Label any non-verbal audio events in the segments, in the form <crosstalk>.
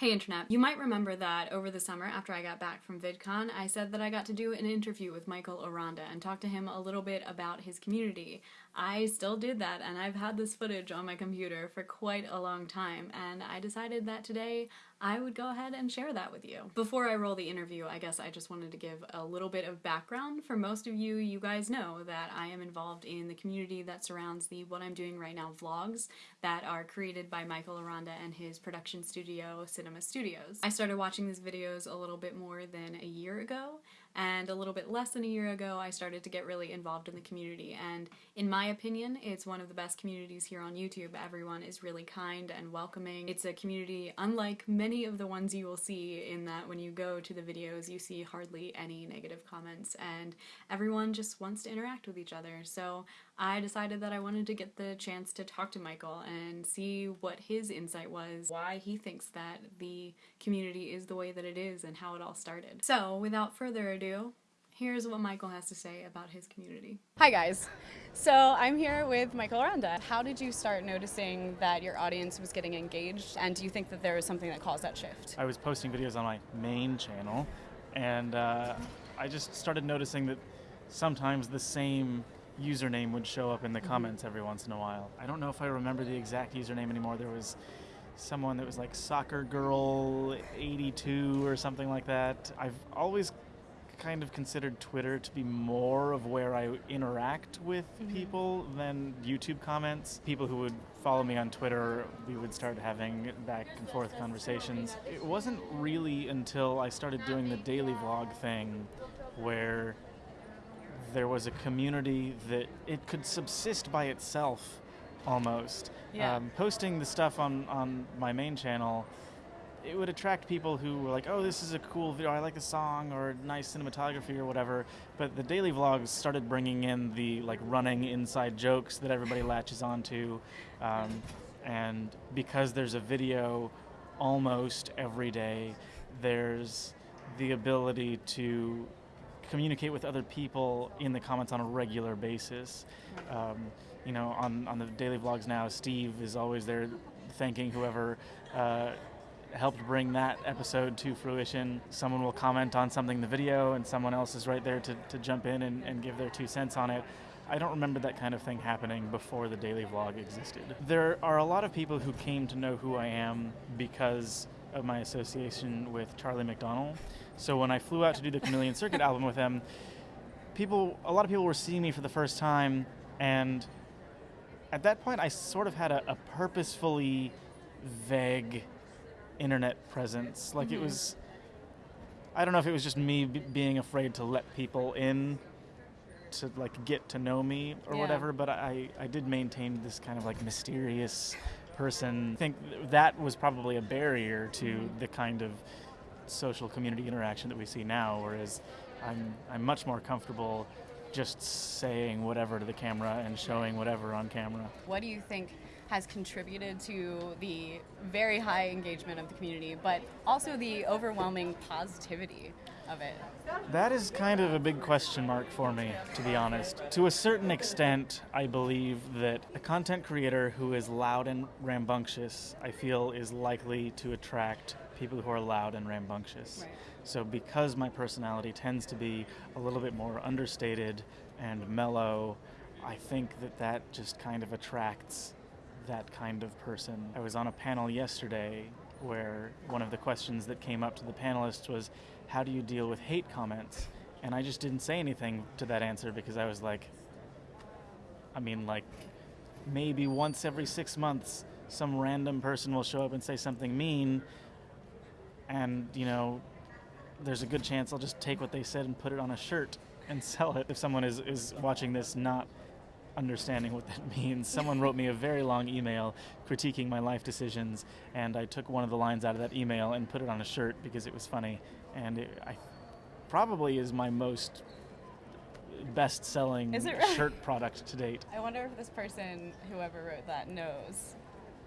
Hey Internet. You might remember that over the summer after I got back from VidCon, I said that I got to do an interview with Michael Aranda and talk to him a little bit about his community. I still did that and I've had this footage on my computer for quite a long time and I decided that today I would go ahead and share that with you. Before I roll the interview, I guess I just wanted to give a little bit of background. For most of you, you guys know that I am involved in the community that surrounds the What I'm Doing Right Now vlogs that are created by Michael Aranda and his production studio, Cinema Studios. I started watching these videos a little bit more than a year ago and a little bit less than a year ago I started to get really involved in the community and in my opinion it's one of the best communities here on YouTube. Everyone is really kind and welcoming. It's a community unlike many of the ones you will see in that when you go to the videos you see hardly any negative comments and everyone just wants to interact with each other so I decided that I wanted to get the chance to talk to Michael and see what his insight was, why he thinks that the community is the way that it is and how it all started. So without further ado ado, here's what Michael has to say about his community. Hi guys. So I'm here with Michael Aranda. How did you start noticing that your audience was getting engaged and do you think that there was something that caused that shift? I was posting videos on my main channel and uh, I just started noticing that sometimes the same username would show up in the mm-hmm. comments every once in a while. I don't know if I remember the exact username anymore. There was someone that was like soccer girl 82 or something like that. I've always kind of considered Twitter to be more of where I interact with mm-hmm. people than YouTube comments. People who would follow me on Twitter, we would start having back and forth conversations. It wasn't really until I started doing the daily vlog thing where there was a community that it could subsist by itself almost. Yeah. Um, posting the stuff on, on my main channel it would attract people who were like, oh, this is a cool video, I like the song, or nice cinematography, or whatever. But the daily vlogs started bringing in the like running inside jokes that everybody latches onto. Um, and because there's a video almost every day, there's the ability to communicate with other people in the comments on a regular basis. Um, you know, on, on the daily vlogs now, Steve is always there thanking whoever uh, helped bring that episode to fruition. Someone will comment on something in the video and someone else is right there to, to jump in and, and give their two cents on it. I don't remember that kind of thing happening before the daily vlog existed. There are a lot of people who came to know who I am because of my association with Charlie McDonnell. So when I flew out to do the Chameleon Circuit album with him, people, a lot of people were seeing me for the first time, and at that point, I sort of had a, a purposefully vague internet presence. Like mm-hmm. it was, I don't know if it was just me b- being afraid to let people in to like get to know me or yeah. whatever, but I, I did maintain this kind of like mysterious person. I think that was probably a barrier to the kind of social community interaction that we see now, whereas I'm, I'm much more comfortable just saying whatever to the camera and showing whatever on camera. What do you think has contributed to the very high engagement of the community, but also the overwhelming positivity of it? That is kind of a big question mark for me, to be honest. To a certain extent, I believe that a content creator who is loud and rambunctious, I feel, is likely to attract people who are loud and rambunctious. Right. So, because my personality tends to be a little bit more understated and mellow, I think that that just kind of attracts that kind of person. I was on a panel yesterday where one of the questions that came up to the panelists was, How do you deal with hate comments? And I just didn't say anything to that answer because I was like, I mean, like, maybe once every six months, some random person will show up and say something mean, and, you know, there's a good chance I'll just take what they said and put it on a shirt and <laughs> sell it. If someone is, is watching this not understanding what that <laughs> means. Someone wrote me a very long email critiquing my life decisions, and I took one of the lines out of that email and put it on a shirt because it was funny, and it, I probably is my most best-selling really? shirt product to date. I wonder if this person, whoever wrote that, knows.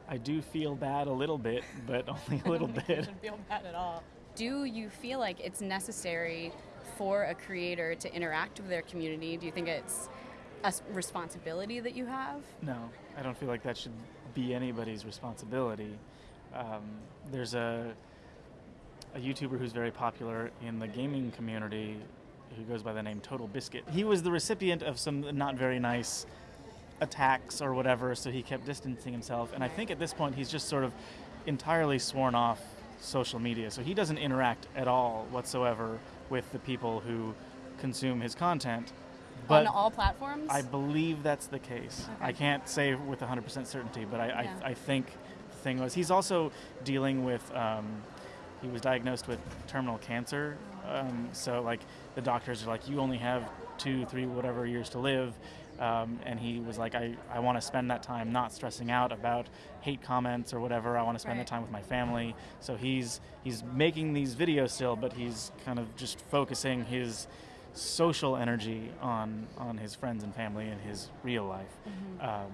I do feel bad a little bit, but <laughs> only a little <laughs> bit. Feel bad at all. Do you feel like it's necessary for a creator to interact with their community? Do you think it's a responsibility that you have? No, I don't feel like that should be anybody's responsibility. Um, there's a a YouTuber who's very popular in the gaming community who goes by the name Total Biscuit. He was the recipient of some not very nice attacks or whatever, so he kept distancing himself. And I think at this point he's just sort of entirely sworn off social media. So he doesn't interact at all whatsoever with the people who consume his content. But on all platforms? I believe that's the case. Okay. I can't say with 100% certainty, but I, Yeah. I, I think the thing was he's also dealing with. Um, he was diagnosed with terminal cancer, um, so like the doctors are like, you only have two, three, whatever years to live. Um, and he was like, I, I want to spend that time not stressing out about hate comments or whatever. I want to spend Right. the time with my family. So he's he's making these videos still, but he's kind of just focusing his social energy on on his friends and family and his real life. Um,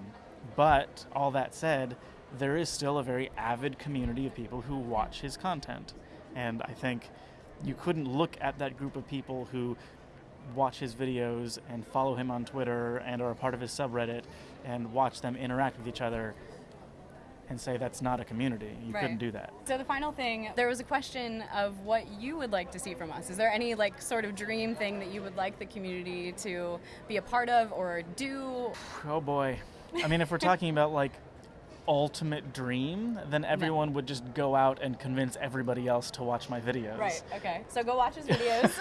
but all that said, there is still a very avid community of people who watch his content, and I think you couldn't look at that group of people who watch his videos and follow him on Twitter and are a part of his subreddit and watch them interact with each other and say that's not a community. You Right. couldn't do that. So the final thing, there was a question of what you would like to see from us. Is there any like sort of dream thing that you would like the community to be a part of or do? Oh boy. I mean, if we're talking about like ultimate dream, then everyone would just go out and convince everybody else to watch my videos. Right. Okay. So go watch his videos.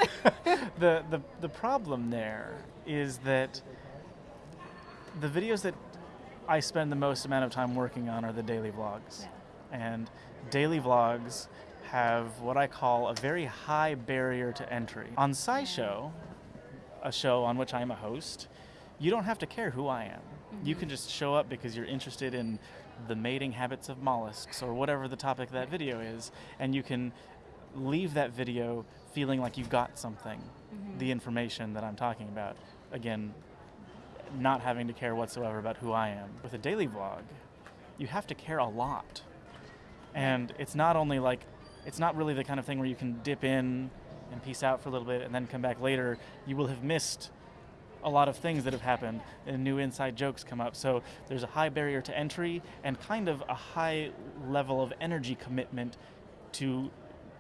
<laughs> the, the the problem there is that the videos that I spend the most amount of time working on are the daily vlogs. And daily vlogs have what I call a very high barrier to entry. On SciShow, a show on which I'm a host, you don't have to care who I am. You mm-hmm. can just show up because you're interested in the mating habits of mollusks or whatever the topic of that video is, and you can leave that video feeling like you've got something, mm-hmm. the information that I'm talking about. Again, not having to care whatsoever about who I am. With a daily vlog, you have to care a lot. And it's not only like, it's not really the kind of thing where you can dip in and peace out for a little bit and then come back later. You will have missed a lot of things that have happened and new inside jokes come up. So there's a high barrier to entry and kind of a high level of energy commitment to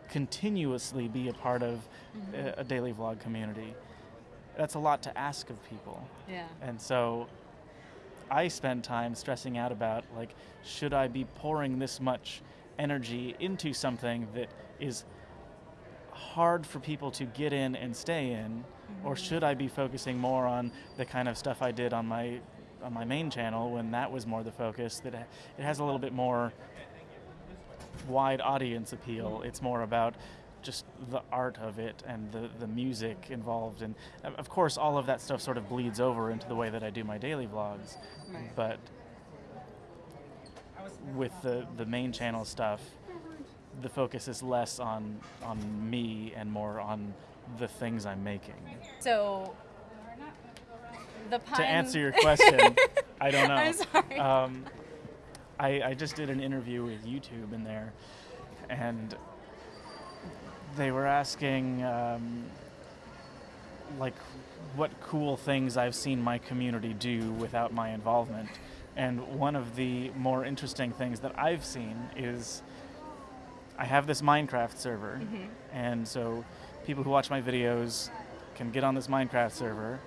continuously be a part of a, a daily vlog community. That's a lot to ask of people. yeah. And so I spend time stressing out about like, should I be pouring this much energy into something that is hard for people to get in and stay in, or mm-hmm. should I be focusing more on the kind of stuff I did on my on my main channel when that was more the focus? That it has a little bit more wide audience appeal. Mm-hmm. It's more about just the art of it and the, the music involved. And of- of course, all of that stuff sort of bleeds over into the way that I do my daily vlogs. Right. But with the, the main channel stuff, the focus is less on, on me and more on the things I'm making. So the. To answer your <laughs> question, I don't know. I'm sorry. Um, I, I just did an interview with YouTube in there, and they were asking, um, like, what cool things I've seen my community do without my involvement. And one of the more interesting things that I've seen is I have this Minecraft server, and so people who watch my videos can get on this Minecraft server.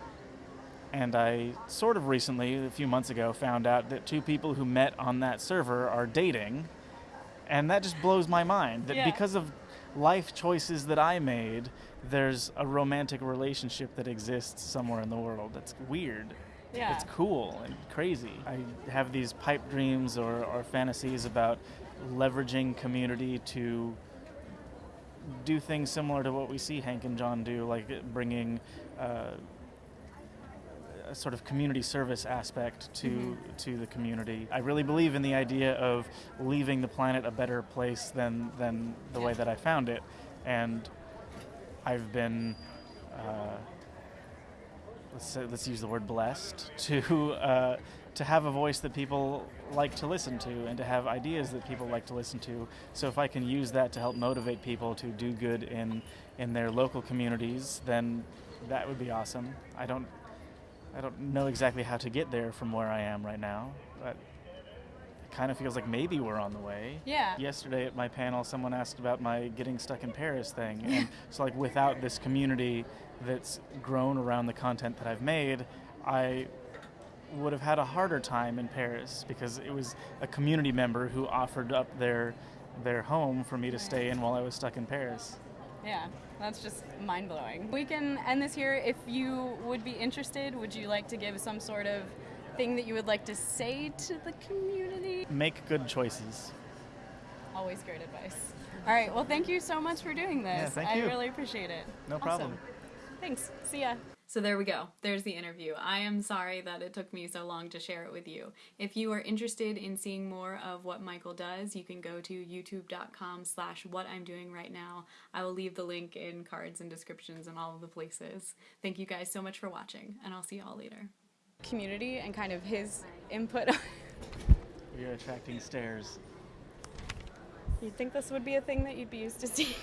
And I sort of recently, a few months ago, found out that two people who met on that server are dating. And that just blows my mind that Yeah. because of life choices that I made, there's a romantic relationship that exists somewhere in the world. That's weird. Yeah. It's cool and crazy. I have these pipe dreams or, or fantasies about leveraging community to do things similar to what we see Hank and John do, like bringing uh, a sort of community service aspect to to the community. I really believe in the idea of leaving the planet a better place than than the way that I found it, and I've been. Uh, let's say, let's use the word blessed <laughs> to uh, to have a voice that people like to listen to and to have ideas that people like to listen to. So if I can use that to help motivate people to do good in in their local communities, then that would be awesome. I don't I don't know exactly how to get there from where I am right now, but it kind of feels like maybe we're on the way. Yeah. Yesterday at my panel, someone asked about my getting stuck in Paris thing. And so, like, without this community that's grown around the content that I've made, I would have had a harder time in Paris because it was a community member who offered up their their home for me to stay in while I was stuck in Paris. Yeah, that's just mind blowing. We can end this here. If you would be interested, would you like to give some sort of thing that you would like to say to the community? Make good choices. Always great advice. All right, well, thank you so much for doing this. Yeah, thank I really appreciate it. No Awesome. problem. Thanks. See ya. So there we go. There's the interview. I am sorry that it took me so long to share it with you. If you are interested in seeing more of what Michael does, you can go to youtube.com slash what I'm doing right now. I will leave the link in cards and descriptions and all of the places. Thank you guys so much for watching, and I'll see you all later. Community and kind of his input. We are attracting stares. You'd think this would be a thing that you'd be used to seeing.